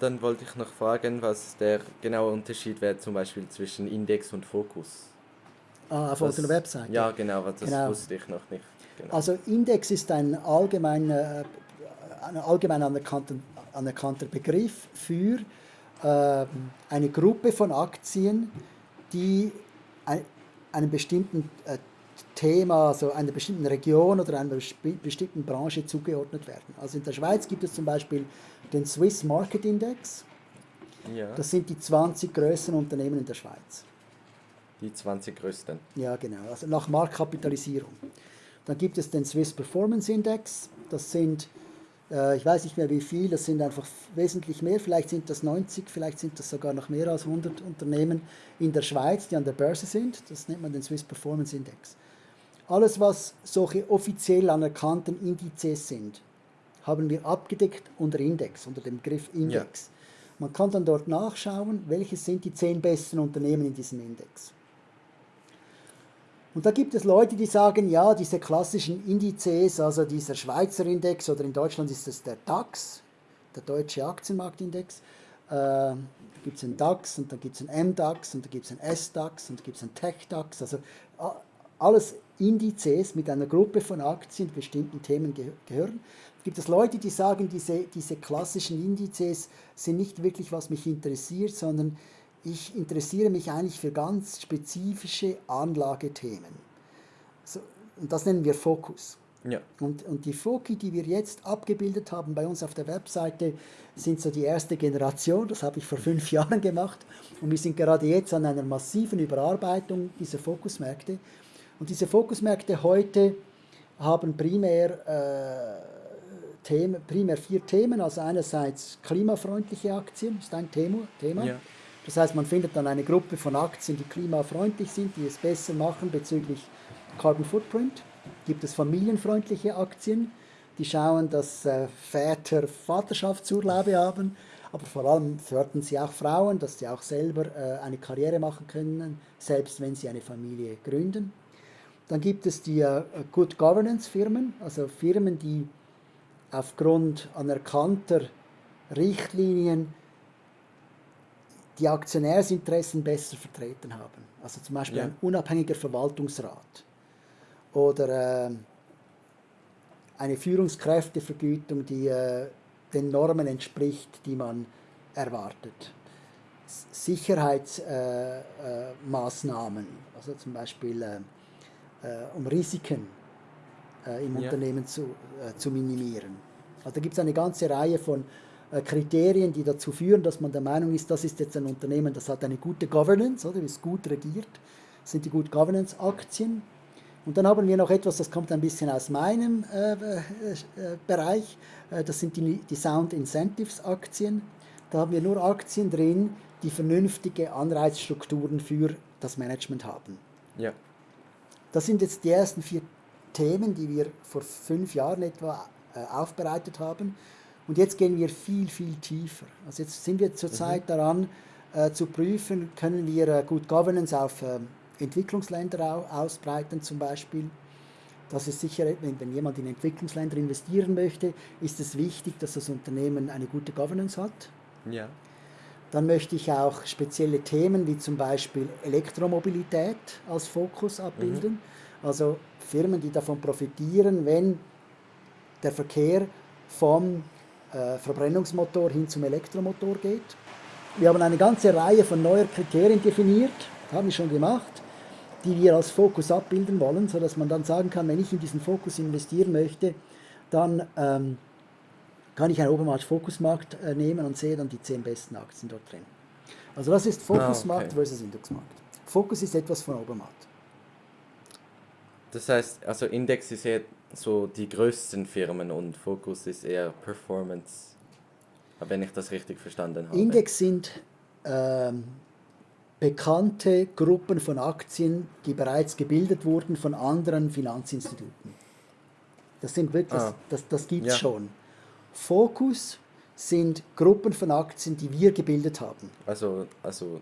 dann wollte ich noch fragen, was der genaue Unterschied wäre zum Beispiel zwischen Index und Fokus. Ah, auf unserer Webseite? Ja, genau, das genau. wusste ich noch nicht. Genau. Also Index ist ein allgemein, äh, ein allgemein anerkannter, anerkannter Begriff für äh, eine Gruppe von Aktien, die ein, einem bestimmten äh, Thema, also einer bestimmten Region oder einer bestimmten Branche zugeordnet werden. Also in der Schweiz gibt es zum Beispiel den Swiss Market Index. Ja. Das sind die 20 größten Unternehmen in der Schweiz. Die 20 größten? Ja, genau, also nach Marktkapitalisierung. Dann gibt es den Swiss Performance Index. Das sind, äh, ich weiß nicht mehr wie viel, das sind einfach wesentlich mehr. Vielleicht sind das 90, vielleicht sind das sogar noch mehr als 100 Unternehmen in der Schweiz, die an der Börse sind. Das nennt man den Swiss Performance Index. Alles, was solche offiziell anerkannten Indizes sind, haben wir abgedeckt unter Index, unter dem Begriff Index. Ja. Man kann dann dort nachschauen, welche sind die zehn besten Unternehmen in diesem Index. Und da gibt es Leute, die sagen, ja, diese klassischen Indizes, also dieser Schweizer Index oder in Deutschland ist es der DAX, der Deutsche Aktienmarktindex, äh, da gibt es einen DAX und dann gibt es einen MDAX und dann gibt es einen SDAX und dann gibt es einen TechDAX, also alles Indizes mit einer Gruppe von Aktien bestimmten Themen ge gehören. Gibt es Leute, die sagen, diese, diese klassischen Indizes sind nicht wirklich, was mich interessiert, sondern ich interessiere mich eigentlich für ganz spezifische Anlagethemen. So, und das nennen wir Fokus. Ja. Und, und die Foki, die wir jetzt abgebildet haben bei uns auf der Webseite, sind so die erste Generation. Das habe ich vor fünf Jahren gemacht. Und wir sind gerade jetzt an einer massiven Überarbeitung dieser Fokusmärkte. Und diese Fokusmärkte heute haben primär, äh, Themen, primär vier Themen. Also einerseits klimafreundliche Aktien, ist ein Thema. Thema. Ja. Das heißt, man findet dann eine Gruppe von Aktien, die klimafreundlich sind, die es besser machen bezüglich Carbon Footprint. Gibt es familienfreundliche Aktien, die schauen, dass äh, Väter Vaterschaftsurlaube haben, aber vor allem fördern sie auch Frauen, dass sie auch selber äh, eine Karriere machen können, selbst wenn sie eine Familie gründen. Dann gibt es die äh, Good Governance Firmen, also Firmen, die aufgrund anerkannter Richtlinien die Aktionärsinteressen besser vertreten haben. Also zum Beispiel ja. ein unabhängiger Verwaltungsrat oder äh, eine Führungskräftevergütung, die äh, den Normen entspricht, die man erwartet. Sicherheitsmaßnahmen, äh, äh also zum Beispiel äh, äh, um Risiken äh, im ja. Unternehmen zu, zu minimieren. Also da gibt es eine ganze Reihe von äh, Kriterien, die dazu führen, dass man der Meinung ist, das ist jetzt ein Unternehmen, das hat eine gute Governance, oder ist gut regiert, das sind die Good Governance Aktien. Und dann haben wir noch etwas, das kommt ein bisschen aus meinem äh, äh, Bereich, äh, das sind die, die Sound Incentives Aktien. Da haben wir nur Aktien drin, die vernünftige Anreizstrukturen für das Management haben. Ja. Das sind jetzt die ersten vier Themen, die wir vor fünf Jahren etwa äh, aufbereitet haben. Und jetzt gehen wir viel, viel tiefer. Also jetzt sind wir zurzeit mhm. daran, äh, zu prüfen, können wir äh, Good Governance auf äh, Entwicklungsländer au ausbreiten zum Beispiel. Das ist sicher, wenn, wenn jemand in Entwicklungsländer investieren möchte, ist es wichtig, dass das Unternehmen eine gute Governance hat. Ja. Dann möchte ich auch spezielle Themen wie zum Beispiel Elektromobilität als Fokus abbilden. Mhm. Also Firmen, die davon profitieren, wenn der Verkehr vom äh, Verbrennungsmotor hin zum Elektromotor geht. Wir haben eine ganze Reihe von neuen Kriterien definiert, haben wir schon gemacht, die wir als Fokus abbilden wollen, sodass man dann sagen kann, wenn ich in diesen Fokus investieren möchte, dann ähm, kann ich einen Obermarkt-Fokusmarkt äh, nehmen und sehe dann die zehn besten Aktien dort drin. Also das ist Fokusmarkt ah, okay. versus Indexmarkt. Fokus ist etwas von Obermarkt. Das heißt, also Index ist eher so die größten Firmen und Fokus ist eher Performance, wenn ich das richtig verstanden habe. Index sind ähm, bekannte Gruppen von Aktien, die bereits gebildet wurden von anderen Finanzinstituten. Das sind wirklich, ah. das, das gibt es ja. schon. Fokus sind Gruppen von Aktien, die wir gebildet haben. Also, also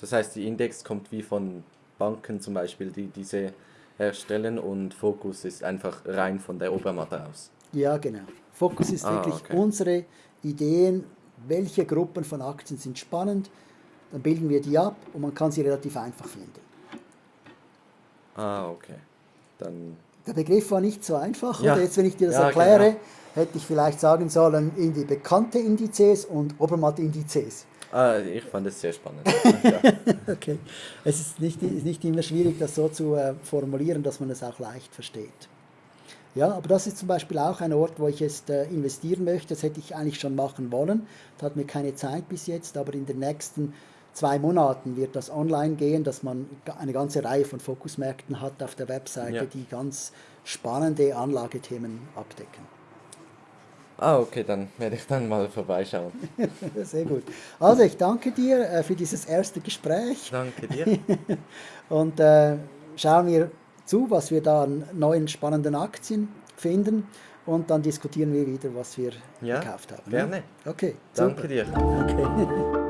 das heißt, die Index kommt wie von Banken zum Beispiel, die diese herstellen und Fokus ist einfach rein von der Obermatte aus. Ja, genau. Fokus ist ah, wirklich okay. unsere Ideen welche Gruppen von Aktien sind spannend, dann bilden wir die ab und man kann sie relativ einfach finden. Ah, okay. Dann. Der Begriff war nicht so einfach, Ja. oder? Jetzt, wenn ich dir das Ja, erkläre, genau. Hätte ich vielleicht sagen sollen, in die bekannte Indizes und Obermatt-Indizes. Ah, ich fand es sehr spannend. ja. Okay. Es ist nicht, ist nicht immer schwierig, das so zu äh, formulieren, dass man es auch leicht versteht. Ja, aber das ist zum Beispiel auch ein Ort, wo ich jetzt äh, investieren möchte. Das hätte ich eigentlich schon machen wollen. Das hat mir keine Zeit bis jetzt, aber in den nächsten zwei Monaten wird das online gehen, dass man eine ganze Reihe von Fokusmärkten hat auf der Webseite, Ja. die ganz spannende Anlagethemen abdecken. Ah, okay, dann werde ich dann mal vorbeischauen. Sehr gut. Also ich danke dir äh, für dieses erste Gespräch. Danke dir. Und äh, schauen wir zu, was wir da an neuen spannenden Aktien finden. Und dann diskutieren wir wieder, was wir Ja, gekauft haben. gerne. Okay, Danke super. dir. Okay.